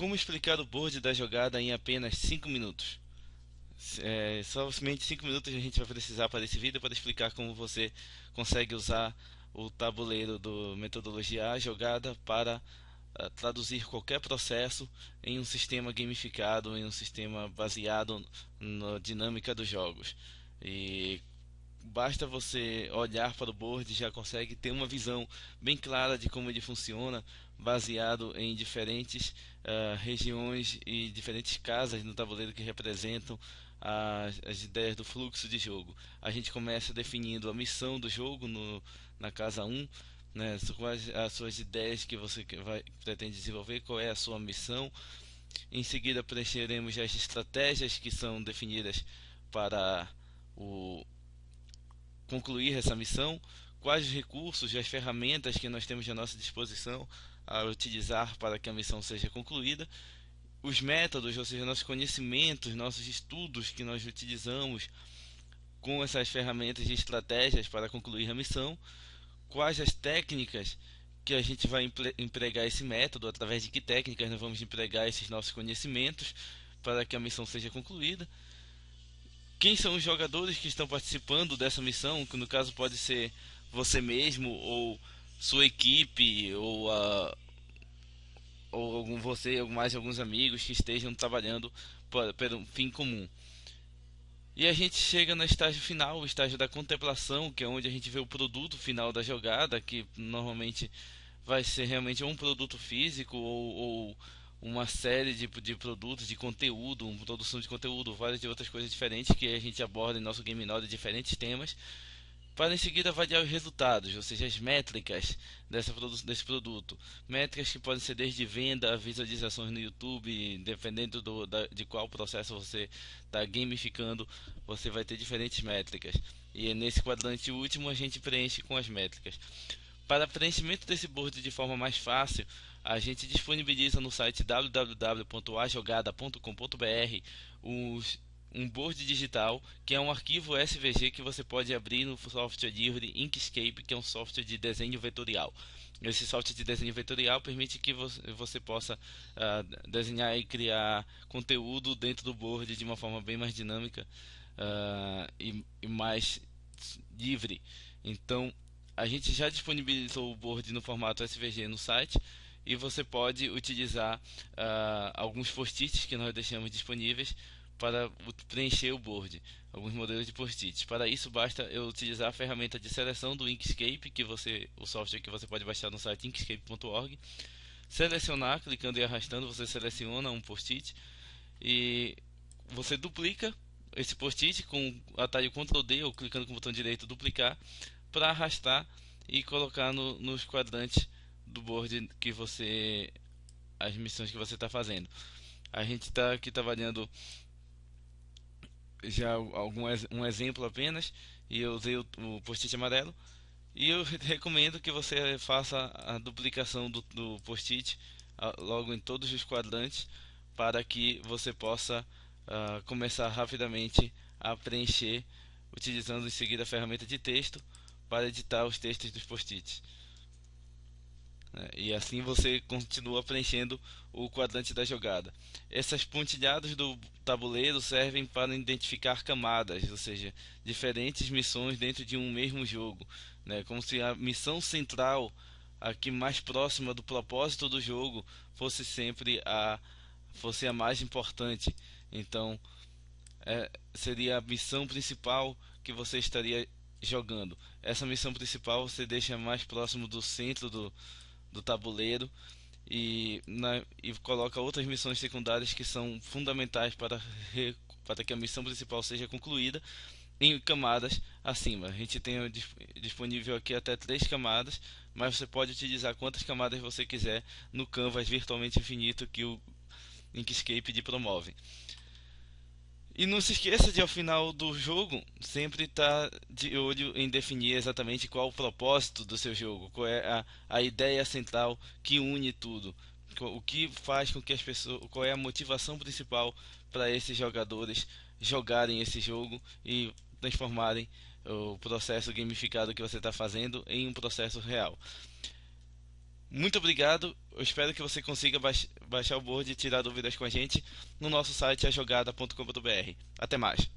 Como explicar o board da jogada em apenas 5 minutos? É, somente 5 minutos a gente vai precisar para esse vídeo para explicar como você consegue usar o tabuleiro do metodologia A jogada para uh, traduzir qualquer processo em um sistema gamificado, em um sistema baseado na dinâmica dos jogos. E basta você olhar para o board e já consegue ter uma visão bem clara de como ele funciona, baseado em diferentes uh, regiões e diferentes casas no tabuleiro que representam as, as, ideias do fluxo de jogo. A gente começa definindo a missão do jogo no, na casa 1, né, quais as suas ideias que você vai, pretende desenvolver, qual é a sua missão. Em seguida preencheremos as estratégias que são definidas para o concluir essa missão, quais os recursos e as ferramentas que nós temos à nossa disposição a utilizar para que a missão seja concluída, os métodos, ou seja, nossos conhecimentos, nossos estudos que nós utilizamos com essas ferramentas e estratégias para concluir a missão, quais as técnicas que a gente vai empregar esse método, através de que técnicas nós vamos empregar esses nossos conhecimentos para que a missão seja concluída quem são os jogadores que estão participando dessa missão, que no caso pode ser você mesmo ou sua equipe ou a ou algum você ou mais alguns amigos que estejam trabalhando para, um fim comum. E a gente chega no estágio final, o estágio da contemplação, que é onde a gente vê o produto final da jogada, que normalmente vai ser realmente um produto físico ou, ou uma série de, de produtos, de conteúdo, uma produção de conteúdo, várias de outras coisas diferentes que a gente aborda em nosso Game Node, diferentes temas, para em seguida avaliar os resultados, ou seja, as métricas dessa desse produto. Métricas que podem ser desde venda visualizações no YouTube, dependendo do, da, de qual processo você está gamificando, você vai ter diferentes métricas. E nesse quadrante último a gente preenche com as métricas. Para preenchimento desse board de forma mais fácil, a gente disponibiliza no site www.ajogada.com.br um board digital que é um arquivo SVG que você pode abrir no software livre Inkscape, que é um software de desenho vetorial. Esse software de desenho vetorial permite que você possa uh, desenhar e criar conteúdo dentro do board de uma forma bem mais dinâmica uh, e, e mais livre. Então, a gente já disponibilizou o board no formato SVG no site e você pode utilizar uh, alguns post-its que nós deixamos disponíveis para preencher o board, alguns modelos de post-its. Para isso basta eu utilizar a ferramenta de seleção do Inkscape, que você, o software que você pode baixar no site inkscape.org. Selecionar, clicando e arrastando, você seleciona um post-it e você duplica esse post-it com o atalho Ctrl D ou clicando com o botão direito duplicar para arrastar e colocar no, nos quadrantes do board que você as missões que você está fazendo. A gente está aqui trabalhando já algum um exemplo apenas e eu usei o, o post-it amarelo e eu recomendo que você faça a duplicação do, do post-it logo em todos os quadrantes para que você possa uh, começar rapidamente a preencher utilizando em seguida a ferramenta de texto para editar os textos dos post-its. Né? E assim você continua preenchendo o quadrante da jogada. Essas pontilhadas do tabuleiro servem para identificar camadas, ou seja, diferentes missões dentro de um mesmo jogo. Né? Como se a missão central, aqui mais próxima do propósito do jogo, fosse sempre a, fosse a mais importante. Então, é, seria a missão principal que você estaria jogando. Essa missão principal você deixa mais próximo do centro do, do tabuleiro e, na, e coloca outras missões secundárias que são fundamentais para, para que a missão principal seja concluída em camadas acima. A gente tem disponível aqui até três camadas, mas você pode utilizar quantas camadas você quiser no canvas virtualmente infinito que o Inkscape promove. E não se esqueça de ao final do jogo sempre estar tá de olho em definir exatamente qual o propósito do seu jogo, qual é a, a ideia central que une tudo, o que faz com que as pessoas, qual é a motivação principal para esses jogadores jogarem esse jogo e transformarem o processo gamificado que você está fazendo em um processo real. Muito obrigado. Eu espero que você consiga baix baixar o board e tirar dúvidas com a gente no nosso site ajogada.com.br. Até mais.